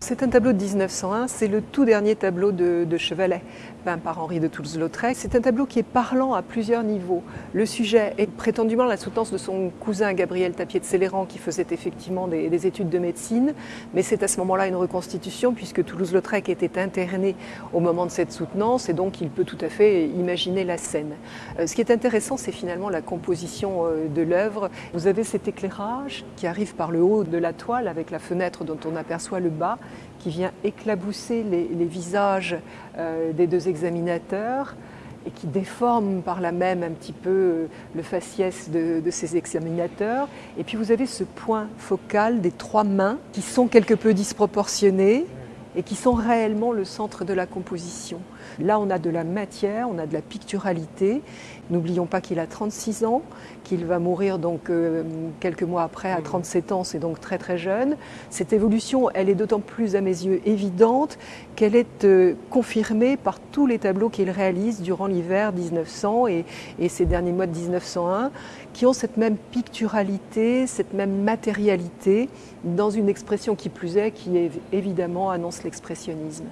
C'est un tableau de 1901, c'est le tout dernier tableau de, Chevalet, peint par Henri de Toulouse-Lautrec. C'est un tableau qui est parlant à plusieurs niveaux. Le sujet est prétendument la soutenance de son cousin Gabriel Tapier de Céléran qui faisait effectivement des, études de médecine, mais c'est à ce moment-là une reconstitution puisque Toulouse-Lautrec était interné au moment de cette soutenance et donc il peut tout à fait imaginer la scène. Euh, ce qui est intéressant, c'est finalement la composition euh, de l'œuvre. Vous avez cet éclairage qui arrive par le haut de la toile avec la fenêtre dont on aperçoit le bas qui vient éclabousser les, visages euh, des deux examinateurs et qui déforme par là même un petit peu euh, le faciès de, de, ces examinateurs. Et puis vous avez ce point focal des trois mains qui sont quelque peu disproportionnées et qui sont réellement le centre de la composition. Là, on a de la matière, on a de la picturalité. N'oublions pas qu'il a 36 ans, qu'il va mourir donc euh, quelques mois après à 37 ans, c'est donc très très jeune. Cette évolution, elle est d'autant plus à mes yeux évidente qu'elle est euh, confirmée par tous les tableaux qu'il réalise durant l'hiver 1900 et, et ces derniers mois de 1901, qui ont cette même picturalité, cette même matérialité, dans une expression qui plus est, qui évidemment annonce l'expressionnisme.